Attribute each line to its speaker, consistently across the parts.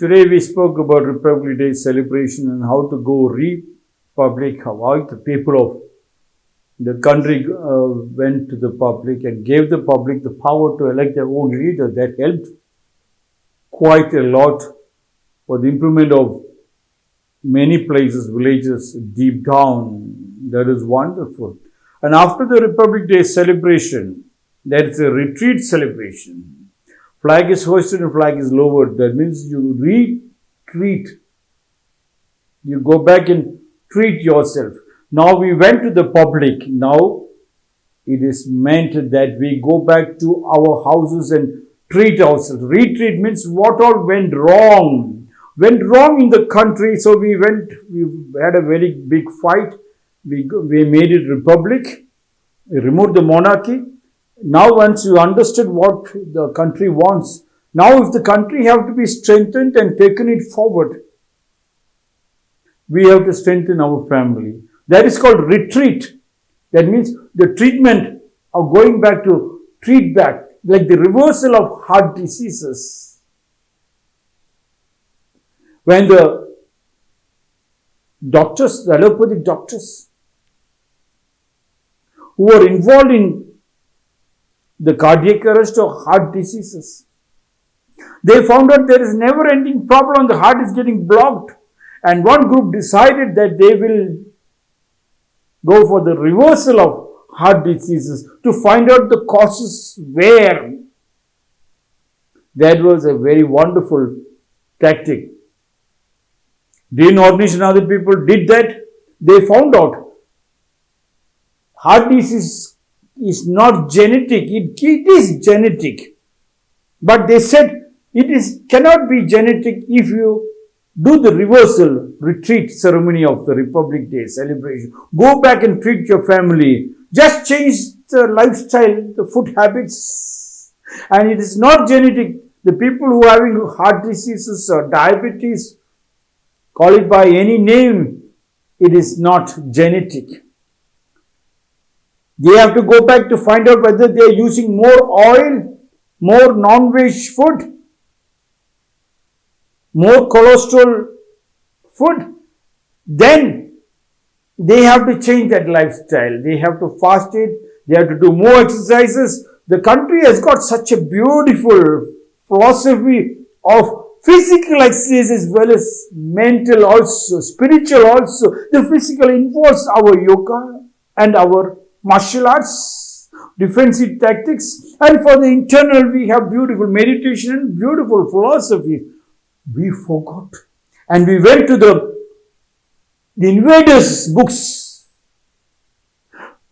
Speaker 1: Today we spoke about Republic Day celebration and how to go republic, how the people of the country uh, went to the public and gave the public the power to elect their own leader. That helped quite a lot for the improvement of many places, villages deep down. That is wonderful. And after the Republic Day celebration, there is a retreat celebration. Flag is hoisted and flag is lowered. That means you retreat. You go back and treat yourself. Now we went to the public. Now it is meant that we go back to our houses and treat ourselves. Retreat means what all went wrong. Went wrong in the country. So we went, we had a very big fight. We, we made it republic. We removed the monarchy. Now once you understood what the country wants, now if the country have to be strengthened and taken it forward, we have to strengthen our family. That is called retreat. That means the treatment of going back to treat back, like the reversal of heart diseases. When the doctors, the allopathic doctors, who were involved in the cardiac arrest or heart diseases, they found out there is never ending problem, the heart is getting blocked. And one group decided that they will go for the reversal of heart diseases to find out the causes where. That was a very wonderful tactic. Dean Ornish and other people did that. They found out heart disease is not genetic. It, it is genetic. But they said it is cannot be genetic if you do the reversal retreat ceremony of the Republic Day celebration. Go back and treat your family. Just change the lifestyle, the food habits. And it is not genetic. The people who are having heart diseases or diabetes, call it by any name, it is not genetic. They have to go back to find out whether they are using more oil, more non-veg food, more cholesterol food, then they have to change that lifestyle. They have to fast it. They have to do more exercises. The country has got such a beautiful philosophy of physical exercise as well as mental also, spiritual also. The physical involves our yoga and our martial arts, defensive tactics. And for the internal, we have beautiful meditation and beautiful philosophy we forgot. And we went to the, the invaders' books.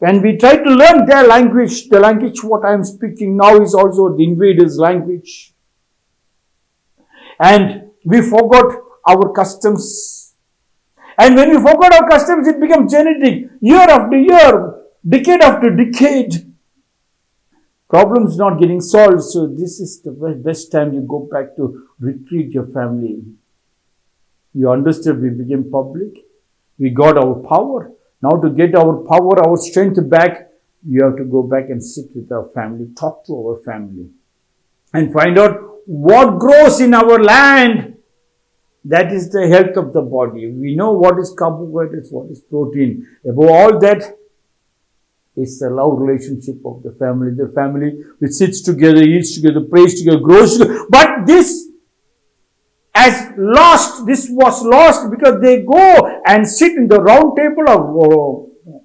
Speaker 1: And we tried to learn their language. The language what I am speaking now is also the invaders' language. And we forgot our customs. And when we forgot our customs, it became genetic. Year after year, decade after decade, problems not getting solved. So this is the best time you go back to retreat your family. You understood we became public. We got our power. Now to get our power, our strength back, you have to go back and sit with our family, talk to our family and find out what grows in our land. That is the health of the body. We know what is carbohydrates, what is protein. Above all that, it's the love relationship of the family. The family which sits together, eats together, prays together, grows together. But this has lost, this was lost because they go and sit in the round table or uh,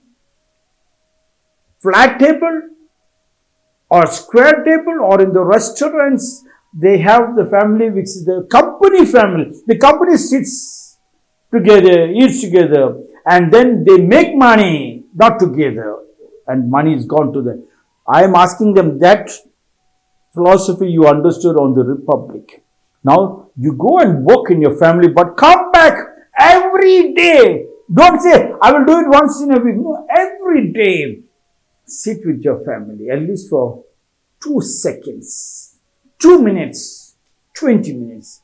Speaker 1: flat table or square table or in the restaurants. They have the family which is the company family. The company sits together, eats together and then they make money, not together and money is gone to them. I am asking them that philosophy you understood on the Republic. Now you go and work in your family, but come back every day. Don't say, I will do it once in a week. No, every day. Sit with your family, at least for two seconds, two minutes, 20 minutes.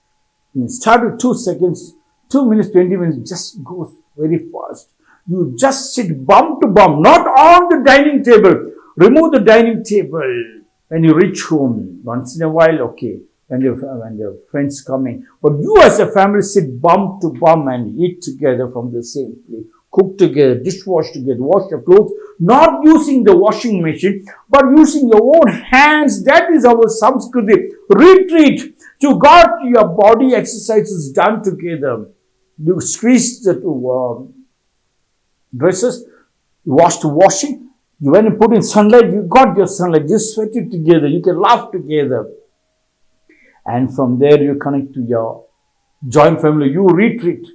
Speaker 1: You start with two seconds, two minutes, 20 minutes, just goes very fast. You just sit bum to bum, not on the dining table. Remove the dining table when you reach home. Once in a while, okay. when your when your friends coming. But you as a family sit bum to bum and eat together from the same plate, cook together, dishwash together, wash your clothes, not using the washing machine, but using your own hands. That is our samskriti. Retreat to God, your body exercises done together. You squeeze the uh, dresses, you wash the washing, you went and put in sunlight, you got your sunlight, you sweat it together, you can laugh together. And from there you connect to your joint family, you retreat.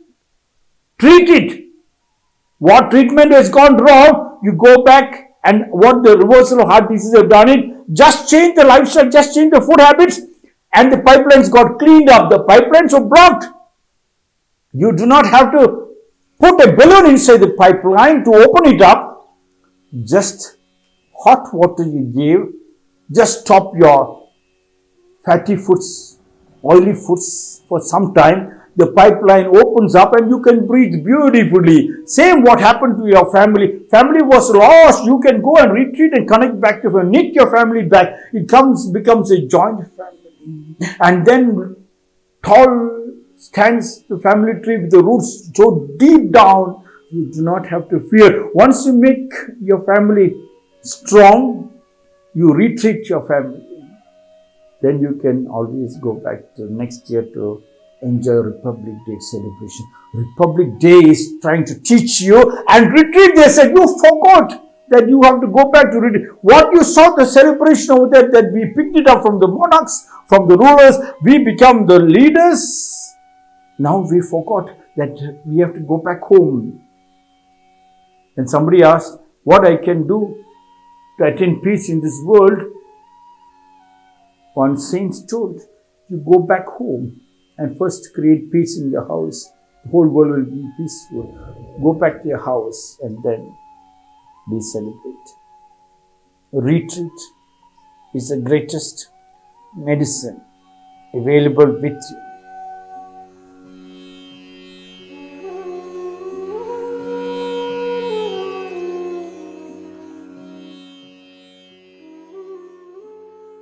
Speaker 1: Treat it. What treatment has gone wrong, you go back and what the reversal of heart disease have done it, just change the lifestyle, just change the food habits, and the pipelines got cleaned up. The pipelines were blocked. You do not have to put a balloon inside the pipeline to open it up. Just hot water you give, just stop your fatty foods, oily foods for some time. The pipeline opens up and you can breathe beautifully. Same what happened to your family. Family was lost. You can go and retreat and connect back to your, knit your family back. It comes, becomes a joint family. And then tall stands the family tree with the roots so deep down, you do not have to fear. Once you make your family strong, you retreat your family. Then you can always go back to next year to enjoy Republic Day celebration. Republic Day is trying to teach you and retreat. They said, you forgot that you have to go back to read what you saw the celebration over there that we picked it up from the monarchs from the rulers we become the leaders now we forgot that we have to go back home. And somebody asked what i can do to attain peace in this world? One saint told you go back home and first create peace in your house. The whole world will be peaceful. Go back to your house and then we celebrate. Retreat is the greatest medicine available with you